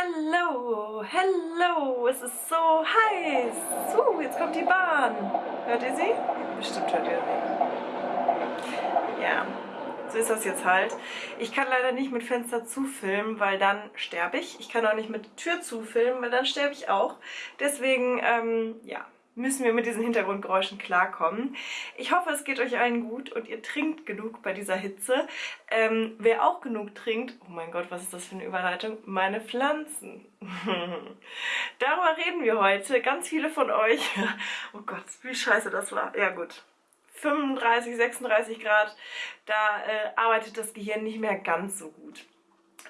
Hallo, hallo, es ist so heiß. Uh, jetzt kommt die Bahn. Hört ihr sie? Bestimmt hört ihr sie. Ja, so ist das jetzt halt. Ich kann leider nicht mit Fenster zufilmen, weil dann sterbe ich. Ich kann auch nicht mit Tür zufilmen, weil dann sterbe ich auch. Deswegen, ähm, ja, müssen wir mit diesen Hintergrundgeräuschen klarkommen. Ich hoffe, es geht euch allen gut und ihr trinkt genug bei dieser Hitze. Ähm, wer auch genug trinkt, oh mein Gott, was ist das für eine Überleitung? Meine Pflanzen. Darüber reden wir heute. Ganz viele von euch. oh Gott, wie scheiße das war. Ja gut. 35, 36 Grad, da äh, arbeitet das Gehirn nicht mehr ganz so gut.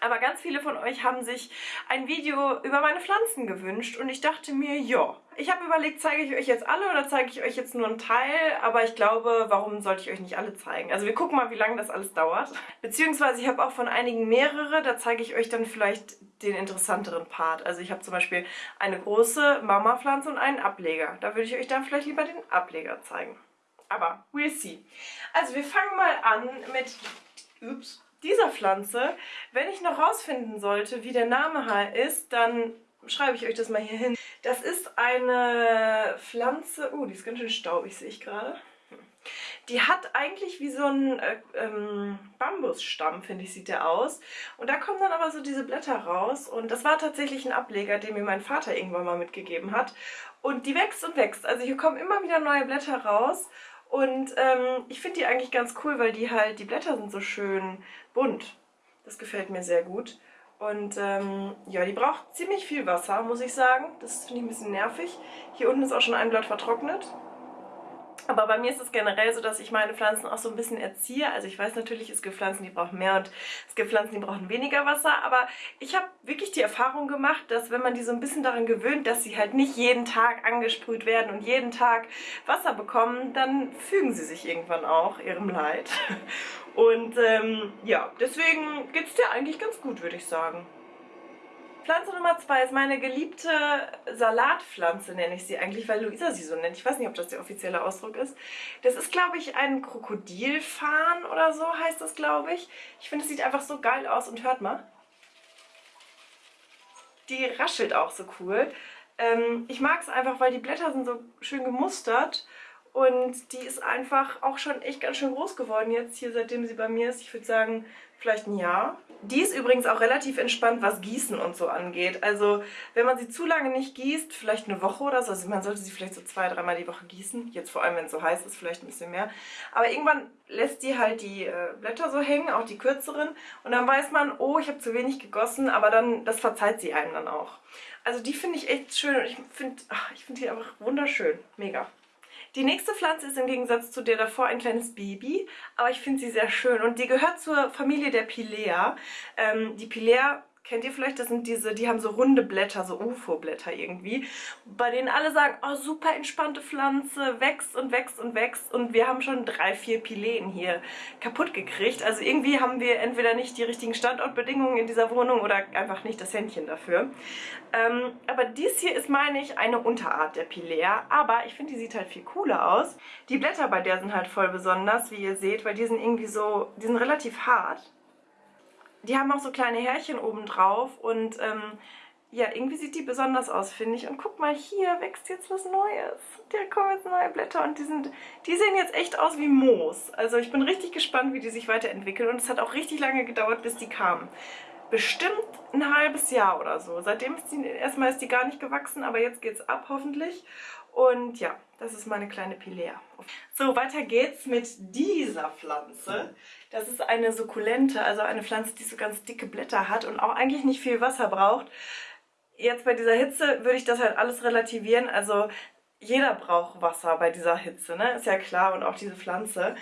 Aber ganz viele von euch haben sich ein Video über meine Pflanzen gewünscht und ich dachte mir, ja, ich habe überlegt, zeige ich euch jetzt alle oder zeige ich euch jetzt nur einen Teil, aber ich glaube, warum sollte ich euch nicht alle zeigen? Also wir gucken mal, wie lange das alles dauert. Beziehungsweise ich habe auch von einigen mehrere, da zeige ich euch dann vielleicht den interessanteren Part. Also ich habe zum Beispiel eine große Mama-Pflanze und einen Ableger. Da würde ich euch dann vielleicht lieber den Ableger zeigen. Aber we'll see. Also wir fangen mal an mit... Ups dieser Pflanze. Wenn ich noch rausfinden sollte, wie der Name ist, dann schreibe ich euch das mal hier hin. Das ist eine Pflanze, oh, die ist ganz schön staubig, sehe ich gerade. Die hat eigentlich wie so ein äh, ähm, Bambusstamm, finde ich, sieht der aus. Und da kommen dann aber so diese Blätter raus. Und das war tatsächlich ein Ableger, den mir mein Vater irgendwann mal mitgegeben hat. Und die wächst und wächst. Also hier kommen immer wieder neue Blätter raus. Und ähm, ich finde die eigentlich ganz cool, weil die halt, die Blätter sind so schön bunt. Das gefällt mir sehr gut. Und ähm, ja, die braucht ziemlich viel Wasser, muss ich sagen. Das finde ich ein bisschen nervig. Hier unten ist auch schon ein Blatt vertrocknet. Aber bei mir ist es generell so, dass ich meine Pflanzen auch so ein bisschen erziehe. Also ich weiß natürlich, es gibt Pflanzen, die brauchen mehr und es gibt Pflanzen, die brauchen weniger Wasser. Aber ich habe wirklich die Erfahrung gemacht, dass wenn man die so ein bisschen daran gewöhnt, dass sie halt nicht jeden Tag angesprüht werden und jeden Tag Wasser bekommen, dann fügen sie sich irgendwann auch ihrem Leid. Und ähm, ja, deswegen geht es dir eigentlich ganz gut, würde ich sagen. Pflanze Nummer zwei ist meine geliebte Salatpflanze, nenne ich sie eigentlich, weil Luisa sie so nennt. Ich weiß nicht, ob das der offizielle Ausdruck ist. Das ist, glaube ich, ein Krokodilfarn oder so heißt das, glaube ich. Ich finde, es sieht einfach so geil aus und hört mal. Die raschelt auch so cool. Ähm, ich mag es einfach, weil die Blätter sind so schön gemustert und die ist einfach auch schon echt ganz schön groß geworden jetzt hier, seitdem sie bei mir ist. Ich würde sagen, vielleicht ein Jahr. Die ist übrigens auch relativ entspannt, was Gießen und so angeht. Also wenn man sie zu lange nicht gießt, vielleicht eine Woche oder so, also man sollte sie vielleicht so zwei, dreimal die Woche gießen. Jetzt vor allem, wenn es so heiß ist, vielleicht ein bisschen mehr. Aber irgendwann lässt die halt die äh, Blätter so hängen, auch die kürzeren. Und dann weiß man, oh, ich habe zu wenig gegossen, aber dann, das verzeiht sie einem dann auch. Also die finde ich echt schön und ich finde ich find die einfach wunderschön. Mega. Die nächste Pflanze ist im Gegensatz zu der davor ein kleines Baby, aber ich finde sie sehr schön und die gehört zur Familie der Pilea. Ähm, die Pilea Kennt ihr vielleicht? Das sind diese, die haben so runde Blätter, so UFO-Blätter irgendwie, bei denen alle sagen, oh, super entspannte Pflanze, wächst und wächst und wächst. Und wir haben schon drei, vier Pileen hier kaputt gekriegt. Also irgendwie haben wir entweder nicht die richtigen Standortbedingungen in dieser Wohnung oder einfach nicht das Händchen dafür. Ähm, aber dies hier ist, meine ich, eine Unterart der Pilea. Aber ich finde, die sieht halt viel cooler aus. Die Blätter bei der sind halt voll besonders, wie ihr seht, weil die sind irgendwie so, die sind relativ hart. Die haben auch so kleine Härchen oben drauf und ähm, ja, irgendwie sieht die besonders aus, finde ich. Und guck mal, hier wächst jetzt was Neues. Da kommen jetzt neue Blätter und die, sind, die sehen jetzt echt aus wie Moos. Also ich bin richtig gespannt, wie die sich weiterentwickeln. Und es hat auch richtig lange gedauert, bis die kamen. Bestimmt ein halbes Jahr oder so. Seitdem ist die, erstmal ist die gar nicht gewachsen, aber jetzt geht's ab hoffentlich. Und ja, das ist meine kleine Pilea. So, weiter geht's mit dieser Pflanze. Das ist eine Sukkulente, also eine Pflanze, die so ganz dicke Blätter hat und auch eigentlich nicht viel Wasser braucht. Jetzt bei dieser Hitze würde ich das halt alles relativieren. Also jeder braucht Wasser bei dieser Hitze, ne? Ist ja klar. Und auch diese Pflanze.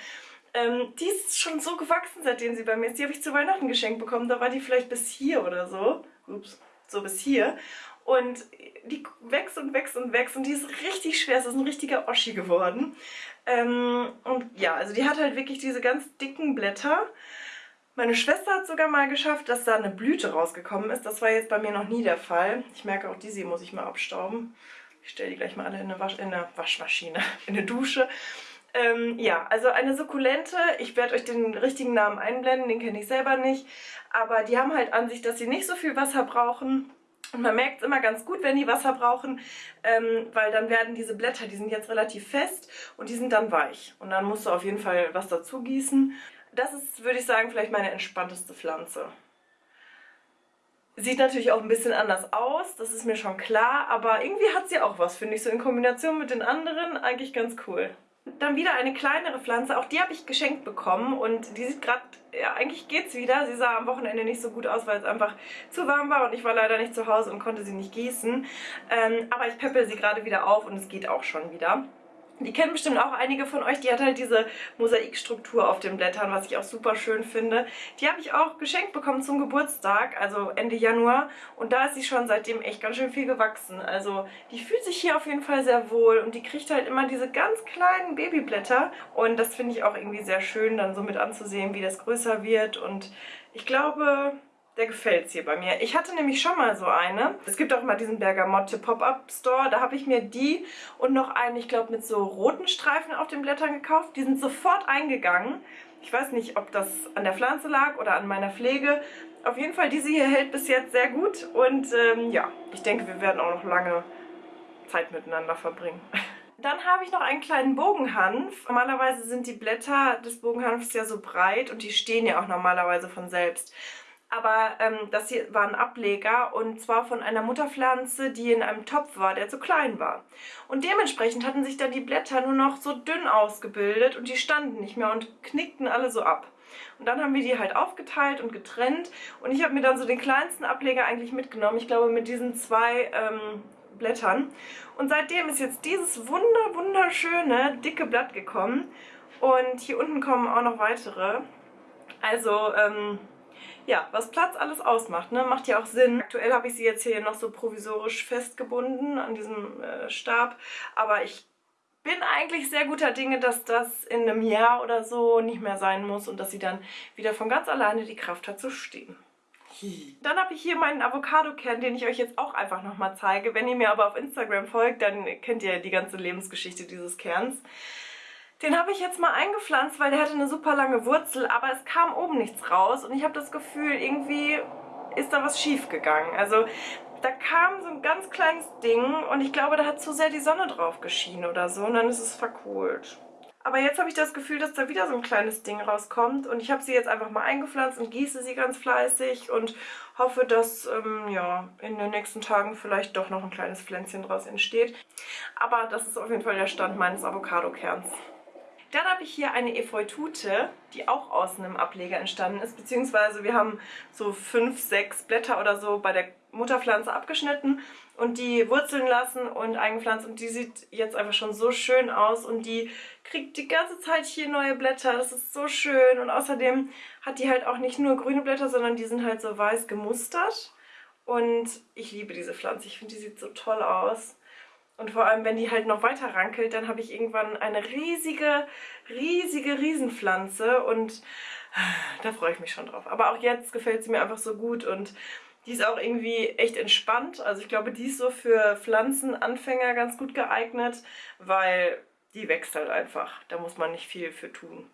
Ähm, die ist schon so gewachsen, seitdem sie bei mir ist. Die habe ich zu Weihnachten geschenkt bekommen. Da war die vielleicht bis hier oder so. Ups, so bis hier. Und die wächst und wächst und wächst und die ist richtig schwer. Es ist ein richtiger Oschi geworden. Ähm, und ja, also die hat halt wirklich diese ganz dicken Blätter. Meine Schwester hat sogar mal geschafft, dass da eine Blüte rausgekommen ist. Das war jetzt bei mir noch nie der Fall. Ich merke auch, diese muss ich mal abstauben. Ich stelle die gleich mal alle in eine, Wasch in eine Waschmaschine, in eine Dusche. Ähm, ja, also eine Sukkulente. Ich werde euch den richtigen Namen einblenden, den kenne ich selber nicht. Aber die haben halt an sich, dass sie nicht so viel Wasser brauchen Und man merkt es immer ganz gut, wenn die Wasser brauchen, ähm, weil dann werden diese Blätter, die sind jetzt relativ fest und die sind dann weich. Und dann musst du auf jeden Fall was dazu gießen. Das ist, würde ich sagen, vielleicht meine entspannteste Pflanze. Sieht natürlich auch ein bisschen anders aus, das ist mir schon klar, aber irgendwie hat sie auch was, finde ich, so in Kombination mit den anderen eigentlich ganz cool. Dann wieder eine kleinere Pflanze, auch die habe ich geschenkt bekommen und die sieht gerade, ja eigentlich geht's wieder. Sie sah am Wochenende nicht so gut aus, weil es einfach zu warm war und ich war leider nicht zu Hause und konnte sie nicht gießen. Ähm, aber ich peppel sie gerade wieder auf und es geht auch schon wieder. Die kennen bestimmt auch einige von euch. Die hat halt diese Mosaikstruktur auf den Blättern, was ich auch super schön finde. Die habe ich auch geschenkt bekommen zum Geburtstag, also Ende Januar. Und da ist sie schon seitdem echt ganz schön viel gewachsen. Also die fühlt sich hier auf jeden Fall sehr wohl und die kriegt halt immer diese ganz kleinen Babyblätter. Und das finde ich auch irgendwie sehr schön, dann so mit anzusehen, wie das größer wird. Und ich glaube, der gefällt es hier bei mir. Ich hatte nämlich schon mal so eine. Es gibt auch immer diesen Bergamotte Pop-Up Store. Da habe ich mir die und noch einen, ich glaube, mit so roten Streifen auf den Blättern gekauft. Die sind sofort eingegangen. Ich weiß nicht, ob das an der Pflanze lag oder an meiner Pflege. Auf jeden Fall, diese hier hält bis jetzt sehr gut. Und ähm, ja, ich denke, wir werden auch noch lange Zeit miteinander verbringen. Dann habe ich noch einen kleinen Bogenhanf. Normalerweise sind die Blätter des Bogenhanfs ja so breit und die stehen ja auch normalerweise von selbst. Aber ähm, das hier war ein Ableger und zwar von einer Mutterpflanze, die in einem Topf war, der zu klein war. Und dementsprechend hatten sich dann die Blätter nur noch so dünn ausgebildet und die standen nicht mehr und knickten alle so ab. Und dann haben wir die halt aufgeteilt und getrennt und ich habe mir dann so den kleinsten Ableger eigentlich mitgenommen. Ich glaube mit diesen zwei ähm, Blättern. Und seitdem ist jetzt dieses wunder wunderschöne dicke Blatt gekommen und hier unten kommen auch noch weitere. Also ähm, ja, was Platz alles ausmacht, ne? macht ja auch Sinn. Aktuell habe ich sie jetzt hier noch so provisorisch festgebunden an diesem äh, Stab, aber ich bin eigentlich sehr guter Dinge, dass das in einem Jahr oder so nicht mehr sein muss und dass sie dann wieder von ganz alleine die Kraft hat zu stehen. Dann habe ich hier meinen Avocado-Kern, den ich euch jetzt auch einfach nochmal zeige. Wenn ihr mir aber auf Instagram folgt, dann kennt ihr die ganze Lebensgeschichte dieses Kerns. Den habe ich jetzt mal eingepflanzt, weil der hatte eine super lange Wurzel, aber es kam oben nichts raus und ich habe das Gefühl, irgendwie ist da was schief gegangen. Also da kam so ein ganz kleines Ding und ich glaube, da hat zu sehr die Sonne drauf geschienen oder so und dann ist es verkohlt. Aber jetzt habe ich das Gefühl, dass da wieder so ein kleines Ding rauskommt und ich habe sie jetzt einfach mal eingepflanzt und gieße sie ganz fleißig und hoffe, dass ähm, ja, in den nächsten Tagen vielleicht doch noch ein kleines Pflänzchen draus entsteht. Aber das ist auf jeden Fall der Stand meines Avocado-Kerns. Dann habe ich hier eine Efeutute, die auch aus einem Ableger entstanden ist, beziehungsweise wir haben so fünf, sechs Blätter oder so bei der Mutterpflanze abgeschnitten und die wurzeln lassen und eingepflanzt. Und die sieht jetzt einfach schon so schön aus und die kriegt die ganze Zeit hier neue Blätter, das ist so schön. Und außerdem hat die halt auch nicht nur grüne Blätter, sondern die sind halt so weiß gemustert. Und ich liebe diese Pflanze, ich finde die sieht so toll aus. Und vor allem, wenn die halt noch weiter rankelt, dann habe ich irgendwann eine riesige, riesige Riesenpflanze und da freue ich mich schon drauf. Aber auch jetzt gefällt sie mir einfach so gut und die ist auch irgendwie echt entspannt. Also ich glaube, die ist so für Pflanzenanfänger ganz gut geeignet, weil die wächst halt einfach. Da muss man nicht viel für tun.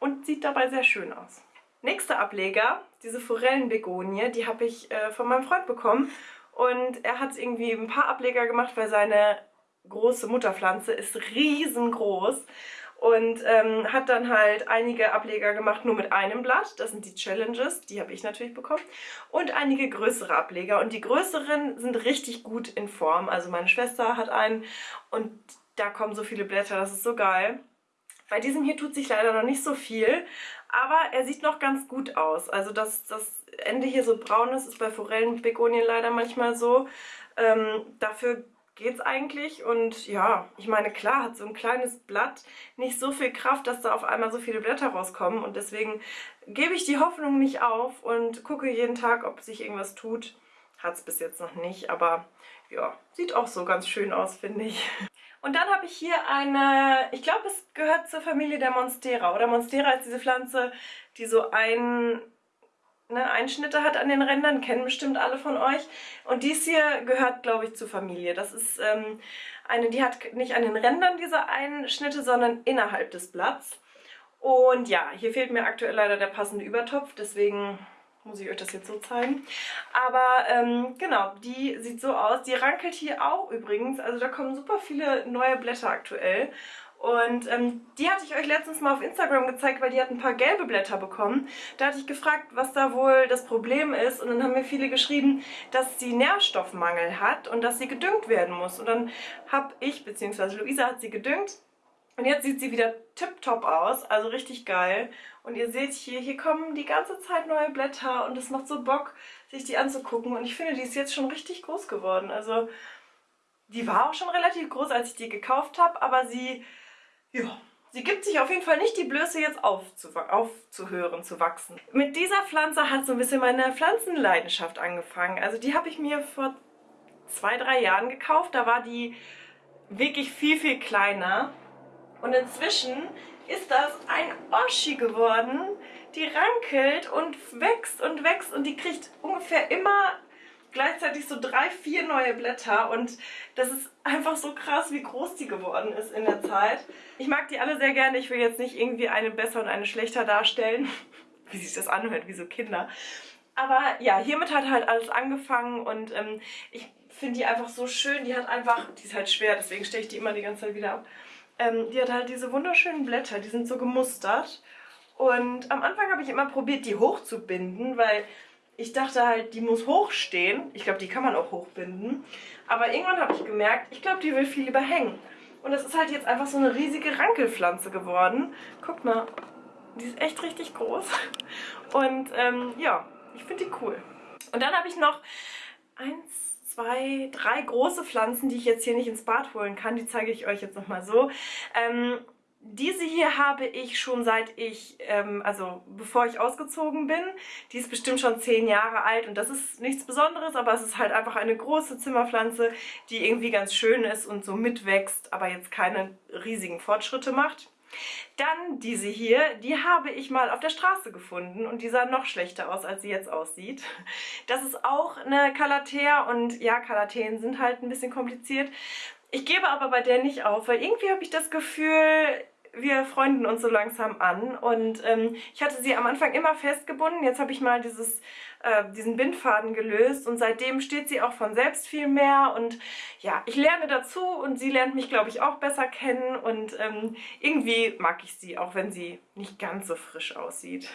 Und sieht dabei sehr schön aus. Nächster Ableger, diese Forellenbegonie, die habe ich äh, von meinem Freund bekommen. Und er hat irgendwie ein paar Ableger gemacht, weil seine große Mutterpflanze ist riesengroß. Und ähm, hat dann halt einige Ableger gemacht, nur mit einem Blatt. Das sind die Challenges, die habe ich natürlich bekommen. Und einige größere Ableger. Und die größeren sind richtig gut in Form. Also meine Schwester hat einen und da kommen so viele Blätter, das ist so geil. Bei diesem hier tut sich leider noch nicht so viel, aber er sieht noch ganz gut aus. Also dass das Ende hier so braun ist, ist bei Forellenbegonien leider manchmal so. Ähm, dafür es eigentlich und ja, ich meine, klar hat so ein kleines Blatt nicht so viel Kraft, dass da auf einmal so viele Blätter rauskommen und deswegen gebe ich die Hoffnung nicht auf und gucke jeden Tag, ob sich irgendwas tut. Hat es bis jetzt noch nicht, aber ja, sieht auch so ganz schön aus, finde ich. Und dann habe ich hier eine, ich glaube es gehört zur Familie der Monstera. Oder Monstera ist diese Pflanze, die so ein, ne, Einschnitte hat an den Rändern, kennen bestimmt alle von euch. Und dies hier gehört, glaube ich, zur Familie. Das ist ähm, eine, die hat nicht an den Rändern diese Einschnitte, sondern innerhalb des Blatts. Und ja, hier fehlt mir aktuell leider der passende Übertopf, deswegen muss ich euch das jetzt so zeigen. Aber ähm, genau, die sieht so aus. Die rankelt hier auch übrigens. Also da kommen super viele neue Blätter aktuell. Und ähm, die hatte ich euch letztens mal auf Instagram gezeigt, weil die hat ein paar gelbe Blätter bekommen. Da hatte ich gefragt, was da wohl das Problem ist. Und dann haben mir viele geschrieben, dass sie Nährstoffmangel hat und dass sie gedüngt werden muss. Und dann habe ich, beziehungsweise Luisa hat sie gedüngt. Und jetzt sieht sie wieder tipptopp aus, also richtig geil. Und ihr seht hier, hier kommen die ganze Zeit neue Blätter und es macht so Bock, sich die anzugucken. Und ich finde, die ist jetzt schon richtig groß geworden. Also die war auch schon relativ groß, als ich die gekauft habe, aber sie ja, sie gibt sich auf jeden Fall nicht die Blöße, jetzt aufzu aufzuhören, zu wachsen. Mit dieser Pflanze hat so ein bisschen meine Pflanzenleidenschaft angefangen. Also die habe ich mir vor zwei, drei Jahren gekauft. Da war die wirklich viel, viel kleiner. Und inzwischen ist das ein Oschi geworden. Die rankelt und wächst und wächst und die kriegt ungefähr immer gleichzeitig so drei, vier neue Blätter und das ist einfach so krass, wie groß die geworden ist in der Zeit. Ich mag die alle sehr gerne. Ich will jetzt nicht irgendwie eine besser und eine schlechter darstellen, wie sich das anhört, wie so Kinder. Aber ja, hiermit hat halt alles angefangen und ähm, ich finde die einfach so schön. Die hat einfach, die ist halt schwer, deswegen stelle ich die immer die ganze Zeit wieder ab. Ähm, die hat halt diese wunderschönen Blätter, die sind so gemustert. Und am Anfang habe ich immer probiert, die hochzubinden, weil ich dachte halt, die muss hochstehen. Ich glaube, die kann man auch hochbinden. Aber irgendwann habe ich gemerkt, ich glaube, die will viel lieber hängen. Und das ist halt jetzt einfach so eine riesige Rankelpflanze geworden. Guckt mal, die ist echt richtig groß. Und ähm, ja, ich finde die cool. Und dann habe ich noch eins, zwei, drei große Pflanzen, die ich jetzt hier nicht ins Bad holen kann. Die zeige ich euch jetzt nochmal so. Ähm, diese hier habe ich schon seit ich, ähm, also bevor ich ausgezogen bin. Die ist bestimmt schon zehn Jahre alt und das ist nichts Besonderes, aber es ist halt einfach eine große Zimmerpflanze, die irgendwie ganz schön ist und so mitwächst, aber jetzt keine riesigen Fortschritte macht. Dann diese hier, die habe ich mal auf der Straße gefunden und die sah noch schlechter aus, als sie jetzt aussieht. Das ist auch eine Calathea und ja, Calatheen sind halt ein bisschen kompliziert. Ich gebe aber bei der nicht auf, weil irgendwie habe ich das Gefühl, wir freunden uns so langsam an. Und ähm, ich hatte sie am Anfang immer festgebunden, jetzt habe ich mal dieses, äh, diesen Bindfaden gelöst. Und seitdem steht sie auch von selbst viel mehr. Und ja, ich lerne dazu. Und sie lernt mich glaube ich auch besser kennen. Und ähm, irgendwie mag ich sie, auch wenn sie nicht ganz so frisch aussieht.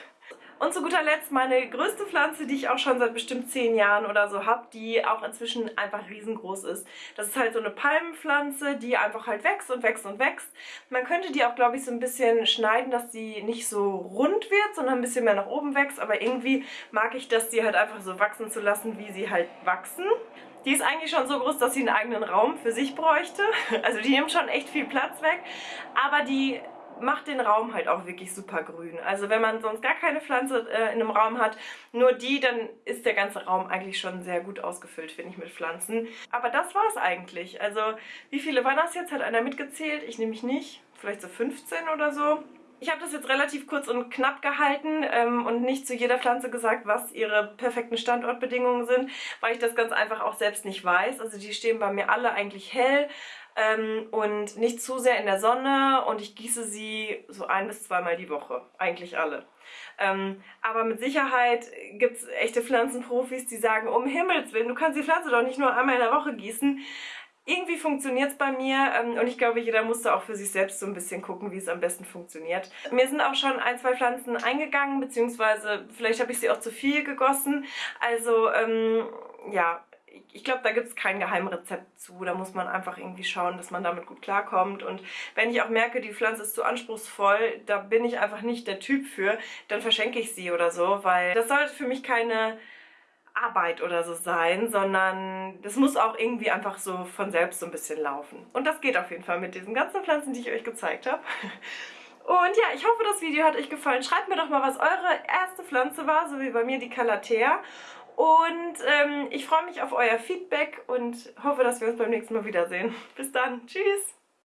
Und zu guter Letzt meine größte Pflanze, die ich auch schon seit bestimmt zehn Jahren oder so habe, die auch inzwischen einfach riesengroß ist. Das ist halt so eine Palmenpflanze, die einfach halt wächst und wächst und wächst. Man könnte die auch, glaube ich, so ein bisschen schneiden, dass sie nicht so rund wird, sondern ein bisschen mehr nach oben wächst. Aber irgendwie mag ich das, die halt einfach so wachsen zu lassen, wie sie halt wachsen. Die ist eigentlich schon so groß, dass sie einen eigenen Raum für sich bräuchte. Also die nimmt schon echt viel Platz weg. Aber die macht den Raum halt auch wirklich super grün. Also wenn man sonst gar keine Pflanze äh, in einem Raum hat, nur die, dann ist der ganze Raum eigentlich schon sehr gut ausgefüllt, finde ich, mit Pflanzen. Aber das war es eigentlich. Also wie viele waren das jetzt? Hat einer mitgezählt? Ich nehme mich nicht. Vielleicht so 15 oder so. Ich habe das jetzt relativ kurz und knapp gehalten ähm, und nicht zu jeder Pflanze gesagt, was ihre perfekten Standortbedingungen sind, weil ich das ganz einfach auch selbst nicht weiß. Also die stehen bei mir alle eigentlich hell ähm, und nicht zu sehr in der Sonne und ich gieße sie so ein bis zweimal die Woche, eigentlich alle. Ähm, aber mit Sicherheit gibt es echte Pflanzenprofis, die sagen, um Himmels Willen, du kannst die Pflanze doch nicht nur einmal in der Woche gießen. Irgendwie funktioniert es bei mir ähm, und ich glaube, jeder muss da auch für sich selbst so ein bisschen gucken, wie es am besten funktioniert. Mir sind auch schon ein, zwei Pflanzen eingegangen, beziehungsweise vielleicht habe ich sie auch zu viel gegossen. Also ähm, ja, ich glaube, da gibt es kein Geheimrezept zu. Da muss man einfach irgendwie schauen, dass man damit gut klarkommt. Und wenn ich auch merke, die Pflanze ist zu anspruchsvoll, da bin ich einfach nicht der Typ für, dann verschenke ich sie oder so, weil das sollte für mich keine Arbeit oder so sein, sondern das muss auch irgendwie einfach so von selbst so ein bisschen laufen. Und das geht auf jeden Fall mit diesen ganzen Pflanzen, die ich euch gezeigt habe. Und ja, ich hoffe, das Video hat euch gefallen. Schreibt mir doch mal, was eure erste Pflanze war, so wie bei mir die Calathea. Und ähm, ich freue mich auf euer Feedback und hoffe, dass wir uns beim nächsten Mal wiedersehen. Bis dann. Tschüss.